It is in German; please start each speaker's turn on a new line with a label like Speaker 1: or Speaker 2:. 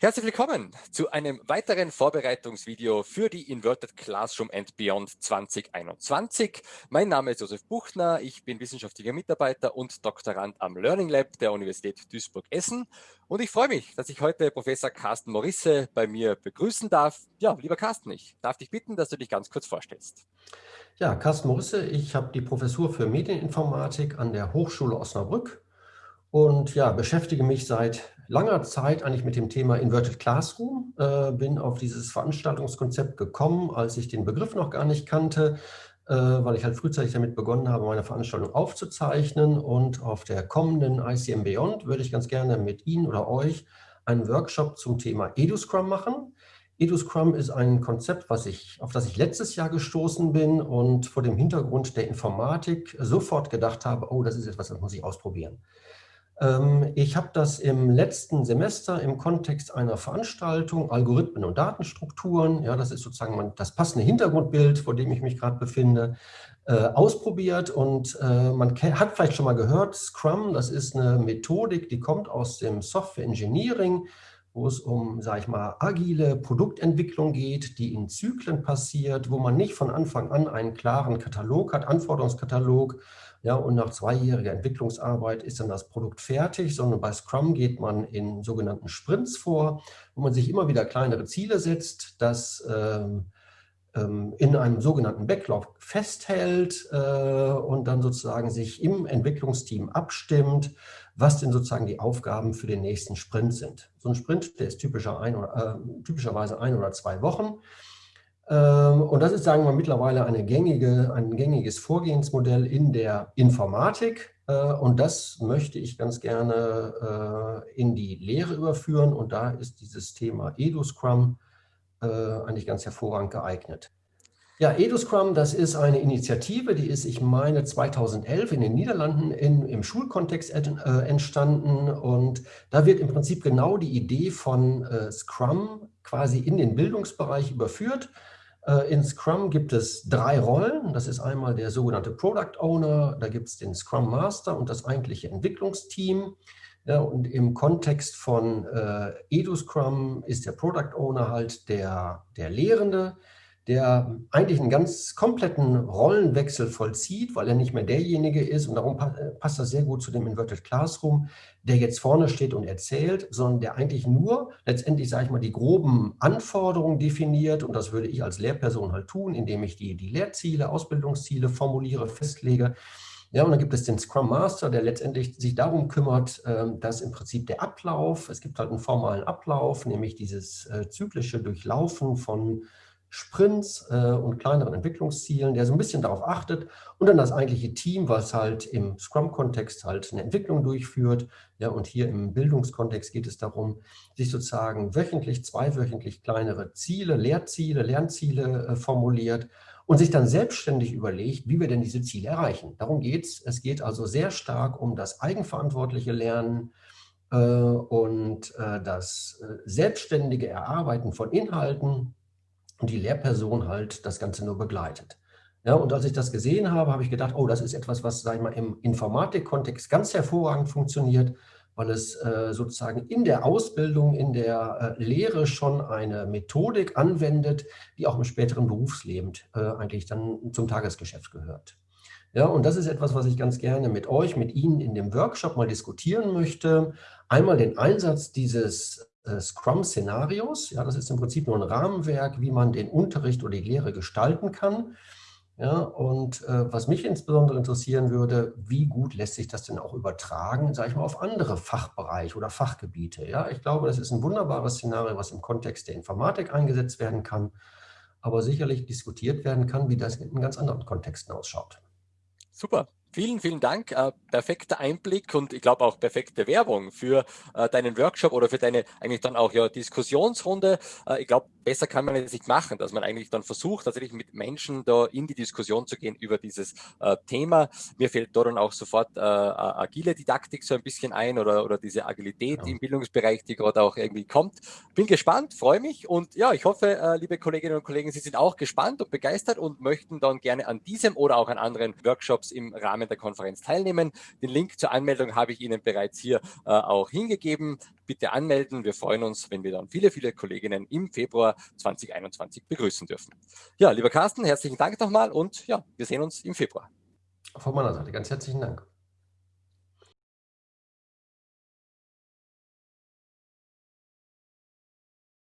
Speaker 1: Herzlich willkommen zu einem weiteren Vorbereitungsvideo für die Inverted Classroom and Beyond 2021. Mein Name ist Josef Buchner, ich bin wissenschaftlicher Mitarbeiter und Doktorand am Learning Lab der Universität Duisburg-Essen und ich freue mich, dass ich heute Professor Carsten Morisse bei mir begrüßen darf. Ja, lieber Carsten, ich darf dich bitten, dass du dich ganz kurz vorstellst.
Speaker 2: Ja, Carsten Morisse, ich habe die Professur für Medieninformatik an der Hochschule Osnabrück und ja, beschäftige mich seit langer Zeit eigentlich mit dem Thema Inverted Classroom, äh, bin auf dieses Veranstaltungskonzept gekommen, als ich den Begriff noch gar nicht kannte, äh, weil ich halt frühzeitig damit begonnen habe, meine Veranstaltung aufzuzeichnen und auf der kommenden ICM Beyond würde ich ganz gerne mit Ihnen oder euch einen Workshop zum Thema EduScrum machen. EduScrum ist ein Konzept, was ich, auf das ich letztes Jahr gestoßen bin und vor dem Hintergrund der Informatik sofort gedacht habe, oh, das ist etwas, das muss ich ausprobieren. Ähm, ich habe das im letzten Semester im Kontext einer Veranstaltung Algorithmen und Datenstrukturen, ja, das ist sozusagen das passende Hintergrundbild, vor dem ich mich gerade befinde, äh, ausprobiert und äh, man hat vielleicht schon mal gehört, Scrum, das ist eine Methodik, die kommt aus dem Software Engineering, wo es um, sage ich mal, agile Produktentwicklung geht, die in Zyklen passiert, wo man nicht von Anfang an einen klaren Katalog hat, Anforderungskatalog, ja, und nach zweijähriger Entwicklungsarbeit ist dann das Produkt fertig, sondern bei Scrum geht man in sogenannten Sprints vor, wo man sich immer wieder kleinere Ziele setzt, das ähm, ähm, in einem sogenannten Backlog festhält äh, und dann sozusagen sich im Entwicklungsteam abstimmt, was denn sozusagen die Aufgaben für den nächsten Sprint sind. So ein Sprint, der ist typischer ein oder, äh, typischerweise ein oder zwei Wochen. Ähm, und das ist, sagen wir, mittlerweile eine gängige, ein gängiges Vorgehensmodell in der Informatik. Äh, und das möchte ich ganz gerne äh, in die Lehre überführen. Und da ist dieses Thema EduScrum äh, eigentlich ganz hervorragend geeignet. Ja, EduScrum, das ist eine Initiative, die ist, ich meine, 2011 in den Niederlanden in, im Schulkontext entstanden. Und da wird im Prinzip genau die Idee von Scrum quasi in den Bildungsbereich überführt. Äh, in Scrum gibt es drei Rollen. Das ist einmal der sogenannte Product Owner, da gibt es den Scrum Master und das eigentliche Entwicklungsteam. Ja, und im Kontext von äh, EduScrum ist der Product Owner halt der, der Lehrende, der eigentlich einen ganz kompletten Rollenwechsel vollzieht, weil er nicht mehr derjenige ist, und darum passt das sehr gut zu dem Inverted Classroom, der jetzt vorne steht und erzählt, sondern der eigentlich nur letztendlich, sage ich mal, die groben Anforderungen definiert, und das würde ich als Lehrperson halt tun, indem ich die, die Lehrziele, Ausbildungsziele formuliere, festlege, ja, und dann gibt es den Scrum Master, der letztendlich sich darum kümmert, ähm, dass im Prinzip der Ablauf, es gibt halt einen formalen Ablauf, nämlich dieses äh, zyklische Durchlaufen von Sprints äh, und kleineren Entwicklungszielen, der so ein bisschen darauf achtet und dann das eigentliche Team, was halt im Scrum-Kontext halt eine Entwicklung durchführt. Ja, und hier im Bildungskontext geht es darum, sich sozusagen wöchentlich, zweiwöchentlich kleinere Ziele, Lehrziele, Lernziele äh, formuliert und sich dann selbstständig überlegt, wie wir denn diese Ziele erreichen. Darum geht es. Es geht also sehr stark um das eigenverantwortliche Lernen, äh, und das selbstständige Erarbeiten von Inhalten, und die Lehrperson halt das Ganze nur begleitet. Ja, und als ich das gesehen habe, habe ich gedacht, oh, das ist etwas, was, sag ich mal, im Informatikkontext ganz hervorragend funktioniert, weil es äh, sozusagen in der Ausbildung, in der äh, Lehre schon eine Methodik anwendet, die auch im späteren Berufsleben äh, eigentlich dann zum Tagesgeschäft gehört. Ja, und das ist etwas, was ich ganz gerne mit euch, mit Ihnen in dem Workshop mal diskutieren möchte. Einmal den Einsatz dieses Scrum-Szenarios. Ja, das ist im Prinzip nur ein Rahmenwerk, wie man den Unterricht oder die Lehre gestalten kann. Ja, und äh, was mich insbesondere interessieren würde, wie gut lässt sich das denn auch übertragen, sage ich mal, auf andere Fachbereiche oder Fachgebiete. Ja, ich glaube, das ist ein wunderbares Szenario, was im Kontext der Informatik eingesetzt werden kann, aber sicherlich diskutiert werden kann, wie das in ganz anderen Kontexten ausschaut.
Speaker 1: Super. Vielen, vielen Dank. Äh, perfekter Einblick und ich glaube auch perfekte Werbung für äh, deinen Workshop oder für deine eigentlich dann auch ja Diskussionsrunde. Äh, ich glaube, besser kann man es nicht machen, dass man eigentlich dann versucht, tatsächlich mit Menschen da in die Diskussion zu gehen über dieses äh, Thema. Mir fällt da dann auch sofort äh, agile Didaktik so ein bisschen ein oder, oder diese Agilität ja. im Bildungsbereich, die gerade auch irgendwie kommt. Bin gespannt, freue mich und ja, ich hoffe, äh, liebe Kolleginnen und Kollegen, Sie sind auch gespannt und begeistert und möchten dann gerne an diesem oder auch an anderen Workshops im Rahmen Rahmen der Konferenz teilnehmen. Den Link zur Anmeldung habe ich Ihnen bereits hier äh, auch hingegeben. Bitte anmelden. Wir freuen uns, wenn wir dann viele, viele Kolleginnen im Februar 2021 begrüßen dürfen. Ja, lieber Carsten, herzlichen Dank nochmal und ja, wir sehen uns im Februar.
Speaker 2: Von meiner Seite ganz herzlichen Dank.